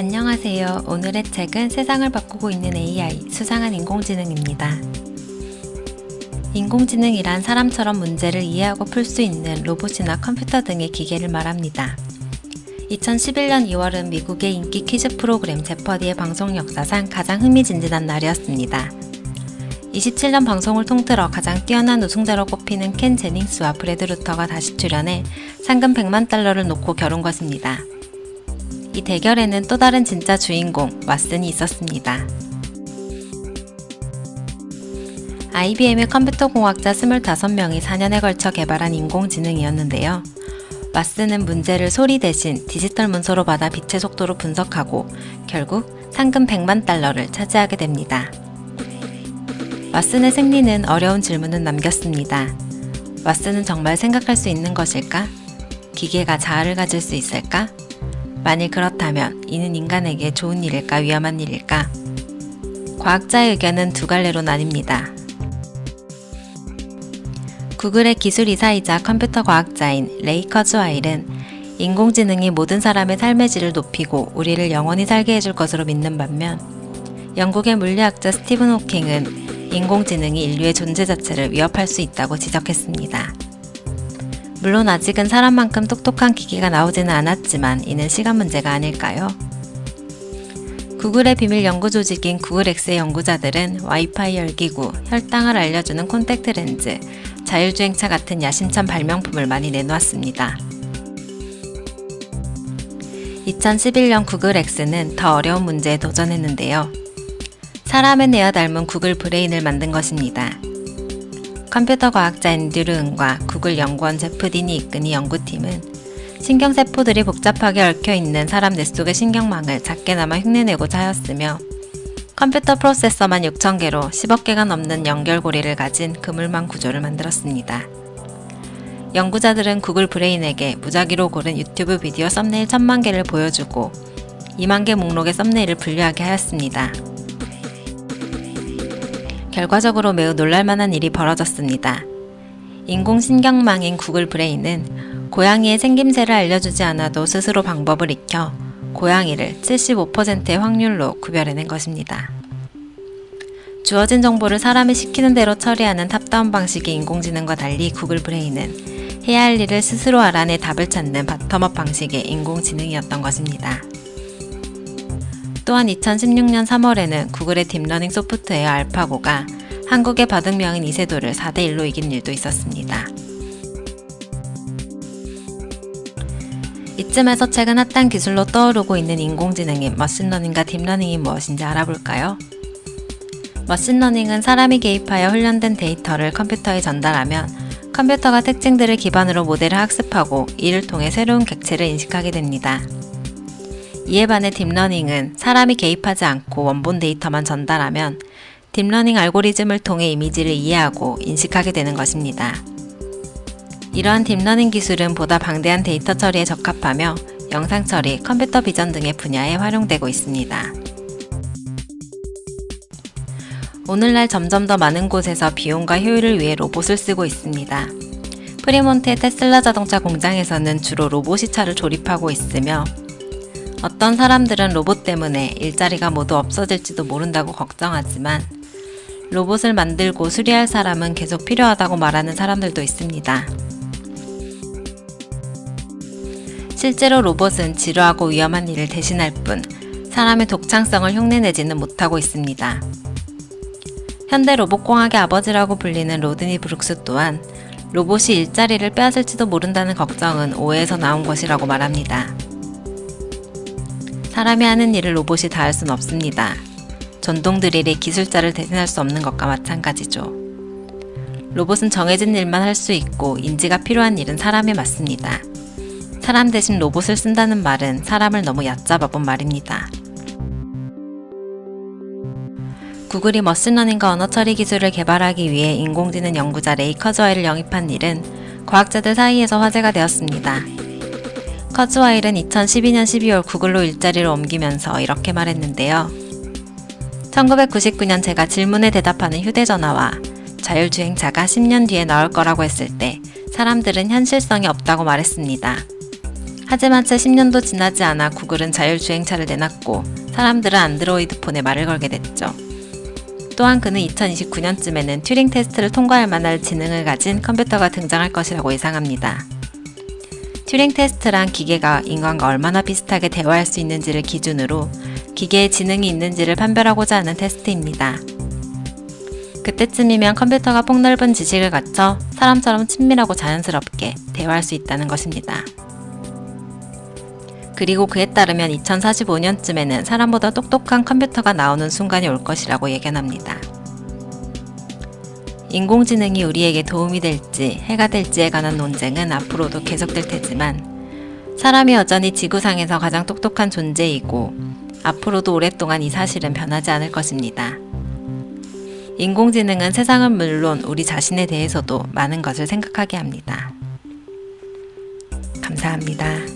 안녕하세요. 오늘의 책은 세상을 바꾸고 있는 AI, 수상한 인공지능입니다. 인공지능이란 사람처럼 문제를 이해하고 풀 수 있는 로봇이나 컴퓨터 등의 기계를 말합니다. 2011년 2월은 미국의 인기 퀴즈 프로그램 제퍼디의 방송 역사상 가장 흥미진진한 날이었습니다. 27년 방송을 통틀어 가장 뛰어난 우승자로 꼽히는 켄 제닝스와 브래드 루터가 다시 출연해 상금 100만 달러를 놓고 겨룬 것입니다. 이 대결에는 또 다른 진짜 주인공 왓슨이 있었습니다. IBM의 컴퓨터 공학자 25명이 4년에 걸쳐 개발한 인공지능이었는데요. 왓슨은 문제를 소리 대신 디지털 문서로 받아 빛의 속도로 분석하고 결국 상금 100만 달러를 차지하게 됩니다. 왓슨의 승리는 어려운 질문을 남겼습니다. 왓슨은 정말 생각할 수 있는 것일까? 기계가 자아를 가질 수 있을까? 만일 그렇다면 이는 인간에게 좋은 일일까 위험한 일일까? 과학자의 의견은 두 갈래로 나뉩니다. 구글의 기술이사이자 컴퓨터 과학자인 레이 커즈와일은 인공지능이 모든 사람의 삶의 질을 높이고 우리를 영원히 살게 해줄 것으로 믿는 반면 영국의 물리학자 스티븐 호킹은 인공지능이 인류의 존재 자체를 위협할 수 있다고 지적했습니다. 물론 아직은 사람만큼 똑똑한 기기가 나오지는 않았지만 이는 시간 문제가 아닐까요? 구글의 비밀 연구 조직인 구글엑스의 연구자들은 와이파이 열기구, 혈당을 알려주는 콘택트 렌즈, 자율주행차 같은 야심찬 발명품을 많이 내놓았습니다. 2011년 구글엑스는 더 어려운 문제에 도전했는데요. 사람의 뇌와 닮은 구글 브레인을 만든 것입니다. 컴퓨터 과학자 앤드류 은과 구글 연구원 제프 딘이 이끄는 연구팀은 신경세포들이 복잡하게 얽혀있는 사람 뇌 속의 신경망을 작게나마 흉내내고자 하였으며 컴퓨터 프로세서만 6,000개로 10억 개가 넘는 연결고리를 가진 그물망 구조를 만들었습니다. 연구자들은 구글 브레인에게 무작위로 고른 유튜브 비디오 썸네일 1000만 개를 보여주고 2만 개 목록의 썸네일을 분류하게 하였습니다. 결과적으로 매우 놀랄만한 일이 벌어졌습니다. 인공신경망인 구글 브레인은 고양이의 생김새를 알려주지 않아도 스스로 방법을 익혀 고양이를 75%의 확률로 구별해낸 것입니다. 주어진 정보를 사람이 시키는 대로 처리하는 top-down 방식의 인공지능과 달리 구글 브레인은 해야 할 일을 스스로 알아내 답을 찾는 bottom-up 방식의 인공지능이었던 것입니다. 또한 2016년 3월에는 구글의 deep learning 소프트웨어 알파고가 한국의 바둑명인 이세돌을 4대1로 이긴 일도 있었습니다. 이쯤에서 최근 핫한 기술로 떠오르고 있는 인공지능인 머신러닝과 딥러닝이 무엇인지 알아볼까요? machine learning은 사람이 개입하여 훈련된 데이터를 컴퓨터에 전달하면 컴퓨터가 특징들을 기반으로 모델을 학습하고 이를 통해 새로운 객체를 인식하게 됩니다. 이에 반해 deep learning은 사람이 개입하지 않고 원본 데이터만 전달하면 deep learning 알고리즘을 통해 이미지를 이해하고 인식하게 되는 것입니다. 이러한 deep learning 기술은 보다 방대한 데이터 처리에 적합하며 영상 처리, computer vision 등의 분야에 활용되고 있습니다. 오늘날 점점 더 많은 곳에서 비용과 효율을 위해 로봇을 쓰고 있습니다. 프리몬트의 테슬라 자동차 공장에서는 주로 로봇이 차를 조립하고 있으며 어떤 사람들은 로봇 때문에 일자리가 모두 없어질지도 모른다고 걱정하지만 로봇을 만들고 수리할 사람은 계속 필요하다고 말하는 사람들도 있습니다. 실제로 로봇은 지루하고 위험한 일을 대신할 뿐 사람의 독창성을 흉내내지는 못하고 있습니다. 현대 로봇공학의 아버지라고 불리는 로드니 브룩스 또한 로봇이 일자리를 빼앗을지도 모른다는 걱정은 오해에서 나온 것이라고 말합니다. 사람이 하는 일을 로봇이 다 할 순 없습니다. 전동 드릴이 기술자를 대신할 수 없는 것과 마찬가지죠. 로봇은 정해진 일만 할 수 있고 인지가 필요한 일은 사람이 맡습니다. 사람 대신 로봇을 쓴다는 말은 사람을 너무 얕잡아 본 말입니다. 구글이 machine learning과 언어 처리 기술을 개발하기 위해 인공지능 연구자 레이 커즈와일을 영입한 일은 과학자들 사이에서 화제가 되었습니다. 커즈와일은 2012년 12월 구글로 일자리를 옮기면서 이렇게 말했는데요. 1999년 제가 질문에 대답하는 휴대전화와 자율주행차가 10년 뒤에 나올 거라고 했을 때 사람들은 현실성이 없다고 말했습니다. 하지만 채 10년도 지나지 않아 구글은 자율주행차를 내놨고 사람들은 안드로이드 폰에 말을 걸게 됐죠. 또한 그는 2029년쯤에는 튜링 테스트를 통과할 만한 지능을 가진 컴퓨터가 등장할 것이라고 예상합니다. 튜링 테스트란 기계가 인간과 얼마나 비슷하게 대화할 수 있는지를 기준으로 기계의 지능이 있는지를 판별하고자 하는 테스트입니다. 그때쯤이면 컴퓨터가 폭넓은 지식을 갖춰 사람처럼 친밀하고 자연스럽게 대화할 수 있다는 것입니다. 그리고 그에 따르면 2045년쯤에는 사람보다 똑똑한 컴퓨터가 나오는 순간이 올 것이라고 예견합니다. 인공지능이 우리에게 도움이 될지 해가 될지에 관한 논쟁은 앞으로도 계속될 테지만 사람이 여전히 지구상에서 가장 똑똑한 존재이고 앞으로도 오랫동안 이 사실은 변하지 않을 것입니다. 인공지능은 세상은 물론 우리 자신에 대해서도 많은 것을 생각하게 합니다. 감사합니다.